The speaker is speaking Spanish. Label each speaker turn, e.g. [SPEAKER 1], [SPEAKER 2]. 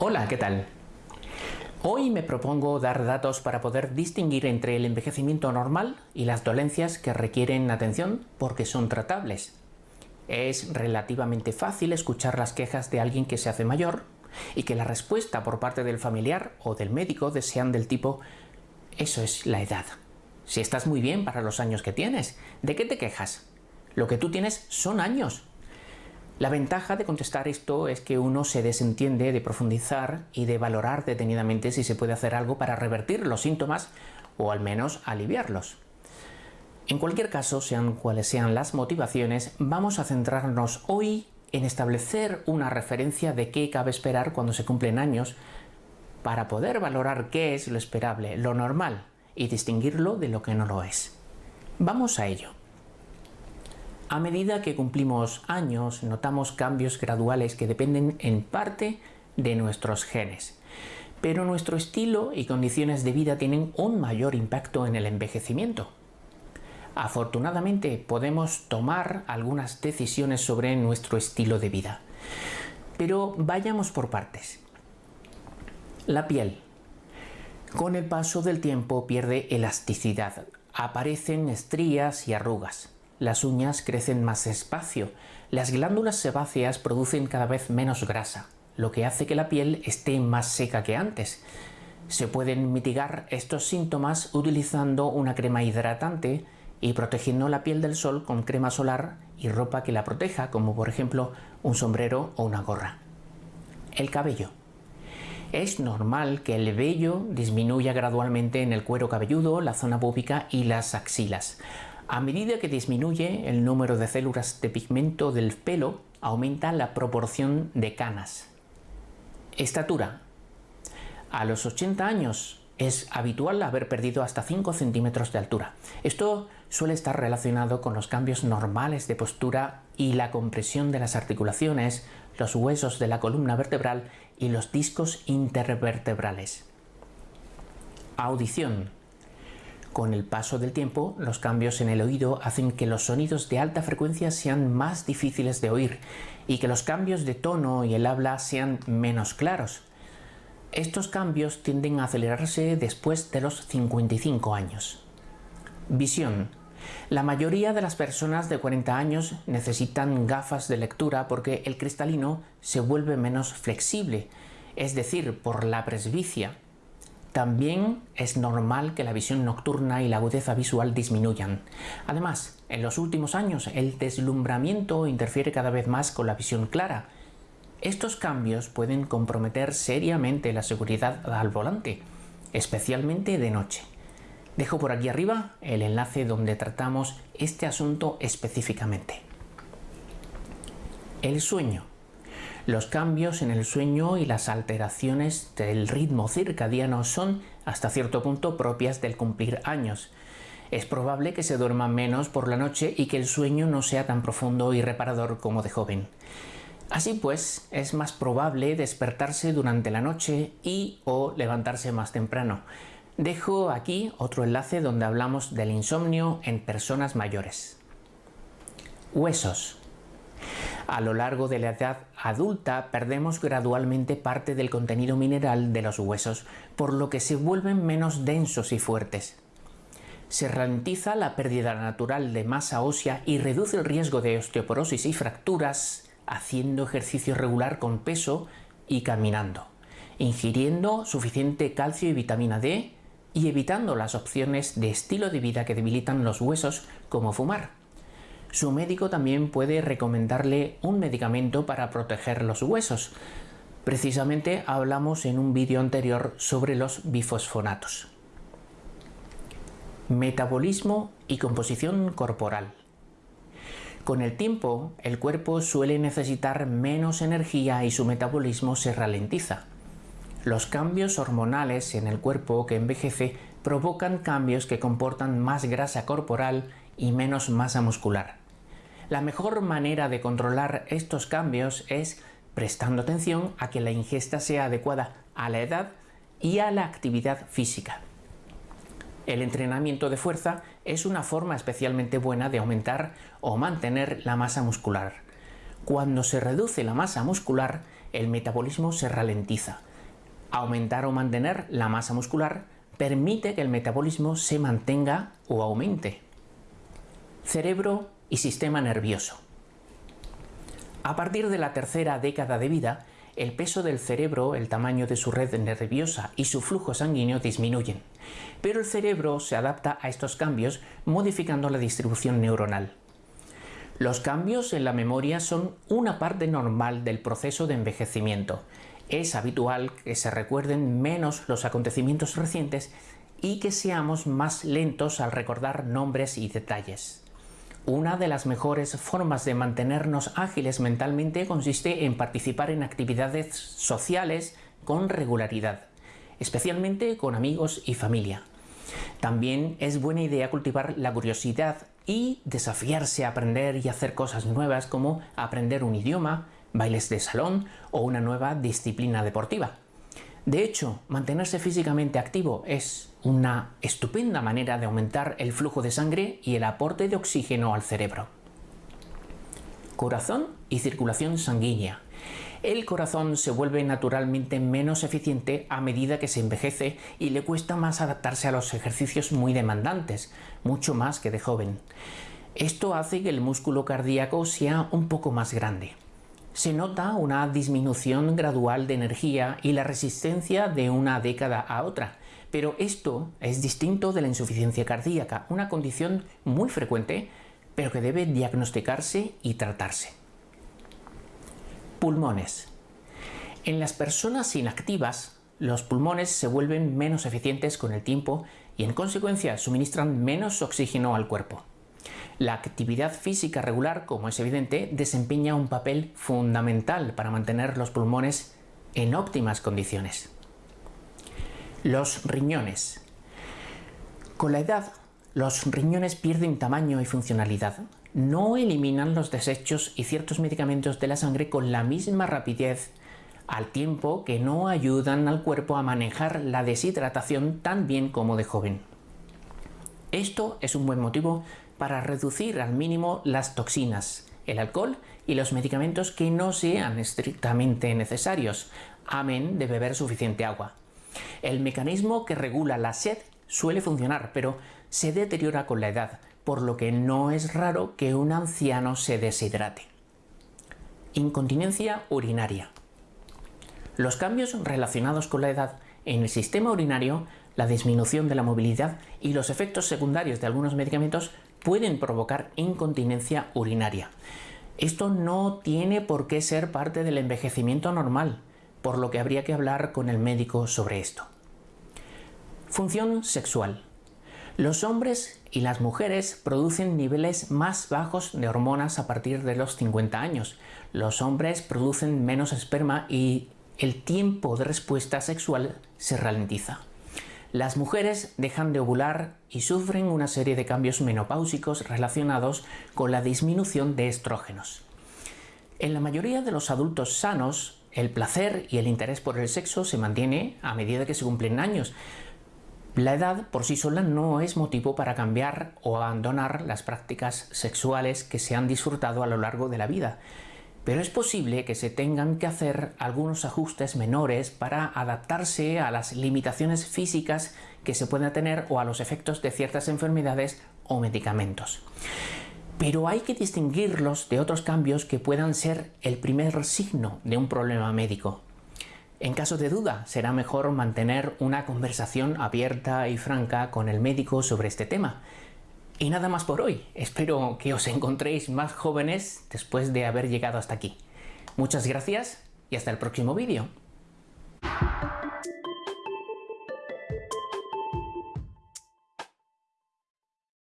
[SPEAKER 1] Hola, ¿qué tal? Hoy me propongo dar datos para poder distinguir entre el envejecimiento normal y las dolencias que requieren atención porque son tratables. Es relativamente fácil escuchar las quejas de alguien que se hace mayor y que la respuesta por parte del familiar o del médico desean del tipo «eso es la edad». Si estás muy bien para los años que tienes, ¿de qué te quejas? Lo que tú tienes son años, la ventaja de contestar esto es que uno se desentiende de profundizar y de valorar detenidamente si se puede hacer algo para revertir los síntomas o al menos aliviarlos. En cualquier caso, sean cuales sean las motivaciones, vamos a centrarnos hoy en establecer una referencia de qué cabe esperar cuando se cumplen años para poder valorar qué es lo esperable, lo normal, y distinguirlo de lo que no lo es. Vamos a ello. A medida que cumplimos años, notamos cambios graduales que dependen en parte de nuestros genes. Pero nuestro estilo y condiciones de vida tienen un mayor impacto en el envejecimiento. Afortunadamente podemos tomar algunas decisiones sobre nuestro estilo de vida. Pero vayamos por partes. La piel. Con el paso del tiempo pierde elasticidad, aparecen estrías y arrugas. Las uñas crecen más despacio, las glándulas sebáceas producen cada vez menos grasa, lo que hace que la piel esté más seca que antes. Se pueden mitigar estos síntomas utilizando una crema hidratante y protegiendo la piel del sol con crema solar y ropa que la proteja, como por ejemplo un sombrero o una gorra. El cabello. Es normal que el vello disminuya gradualmente en el cuero cabelludo, la zona púbica y las axilas. A medida que disminuye el número de células de pigmento del pelo, aumenta la proporción de canas. Estatura. A los 80 años es habitual haber perdido hasta 5 centímetros de altura. Esto suele estar relacionado con los cambios normales de postura y la compresión de las articulaciones, los huesos de la columna vertebral y los discos intervertebrales. Audición. Con el paso del tiempo, los cambios en el oído hacen que los sonidos de alta frecuencia sean más difíciles de oír y que los cambios de tono y el habla sean menos claros. Estos cambios tienden a acelerarse después de los 55 años. Visión. La mayoría de las personas de 40 años necesitan gafas de lectura porque el cristalino se vuelve menos flexible, es decir, por la presbicia, también es normal que la visión nocturna y la agudeza visual disminuyan. Además, en los últimos años el deslumbramiento interfiere cada vez más con la visión clara. Estos cambios pueden comprometer seriamente la seguridad al volante, especialmente de noche. Dejo por aquí arriba el enlace donde tratamos este asunto específicamente. El sueño. Los cambios en el sueño y las alteraciones del ritmo circadiano son hasta cierto punto propias del cumplir años. Es probable que se duerma menos por la noche y que el sueño no sea tan profundo y reparador como de joven. Así pues, es más probable despertarse durante la noche y o levantarse más temprano. Dejo aquí otro enlace donde hablamos del insomnio en personas mayores. Huesos. A lo largo de la edad adulta perdemos gradualmente parte del contenido mineral de los huesos, por lo que se vuelven menos densos y fuertes. Se ralentiza la pérdida natural de masa ósea y reduce el riesgo de osteoporosis y fracturas haciendo ejercicio regular con peso y caminando, ingiriendo suficiente calcio y vitamina D y evitando las opciones de estilo de vida que debilitan los huesos como fumar. Su médico también puede recomendarle un medicamento para proteger los huesos. Precisamente hablamos en un vídeo anterior sobre los bifosfonatos. Metabolismo y composición corporal. Con el tiempo, el cuerpo suele necesitar menos energía y su metabolismo se ralentiza. Los cambios hormonales en el cuerpo que envejece provocan cambios que comportan más grasa corporal y menos masa muscular. La mejor manera de controlar estos cambios es prestando atención a que la ingesta sea adecuada a la edad y a la actividad física. El entrenamiento de fuerza es una forma especialmente buena de aumentar o mantener la masa muscular. Cuando se reduce la masa muscular, el metabolismo se ralentiza. Aumentar o mantener la masa muscular permite que el metabolismo se mantenga o aumente. Cerebro y sistema nervioso. A partir de la tercera década de vida, el peso del cerebro, el tamaño de su red nerviosa y su flujo sanguíneo disminuyen, pero el cerebro se adapta a estos cambios modificando la distribución neuronal. Los cambios en la memoria son una parte normal del proceso de envejecimiento. Es habitual que se recuerden menos los acontecimientos recientes y que seamos más lentos al recordar nombres y detalles. Una de las mejores formas de mantenernos ágiles mentalmente consiste en participar en actividades sociales con regularidad, especialmente con amigos y familia. También es buena idea cultivar la curiosidad y desafiarse a aprender y hacer cosas nuevas como aprender un idioma, bailes de salón o una nueva disciplina deportiva. De hecho, mantenerse físicamente activo es una estupenda manera de aumentar el flujo de sangre y el aporte de oxígeno al cerebro. Corazón y circulación sanguínea. El corazón se vuelve naturalmente menos eficiente a medida que se envejece y le cuesta más adaptarse a los ejercicios muy demandantes, mucho más que de joven. Esto hace que el músculo cardíaco sea un poco más grande se nota una disminución gradual de energía y la resistencia de una década a otra. Pero esto es distinto de la insuficiencia cardíaca, una condición muy frecuente, pero que debe diagnosticarse y tratarse. Pulmones. En las personas inactivas, los pulmones se vuelven menos eficientes con el tiempo y en consecuencia suministran menos oxígeno al cuerpo. La actividad física regular, como es evidente, desempeña un papel fundamental para mantener los pulmones en óptimas condiciones. Los riñones. Con la edad, los riñones pierden tamaño y funcionalidad. No eliminan los desechos y ciertos medicamentos de la sangre con la misma rapidez, al tiempo que no ayudan al cuerpo a manejar la deshidratación tan bien como de joven. Esto es un buen motivo para reducir al mínimo las toxinas, el alcohol y los medicamentos que no sean estrictamente necesarios, amén de beber suficiente agua. El mecanismo que regula la sed suele funcionar, pero se deteriora con la edad, por lo que no es raro que un anciano se deshidrate. Incontinencia urinaria. Los cambios relacionados con la edad en el sistema urinario la disminución de la movilidad y los efectos secundarios de algunos medicamentos pueden provocar incontinencia urinaria. Esto no tiene por qué ser parte del envejecimiento normal, por lo que habría que hablar con el médico sobre esto. Función sexual. Los hombres y las mujeres producen niveles más bajos de hormonas a partir de los 50 años. Los hombres producen menos esperma y el tiempo de respuesta sexual se ralentiza las mujeres dejan de ovular y sufren una serie de cambios menopáusicos relacionados con la disminución de estrógenos. En la mayoría de los adultos sanos, el placer y el interés por el sexo se mantiene a medida que se cumplen años. La edad por sí sola no es motivo para cambiar o abandonar las prácticas sexuales que se han disfrutado a lo largo de la vida pero es posible que se tengan que hacer algunos ajustes menores para adaptarse a las limitaciones físicas que se pueden tener o a los efectos de ciertas enfermedades o medicamentos. Pero hay que distinguirlos de otros cambios que puedan ser el primer signo de un problema médico. En caso de duda, será mejor mantener una conversación abierta y franca con el médico sobre este tema, y nada más por hoy. Espero que os encontréis más jóvenes después de haber llegado hasta aquí. Muchas gracias y hasta el próximo vídeo.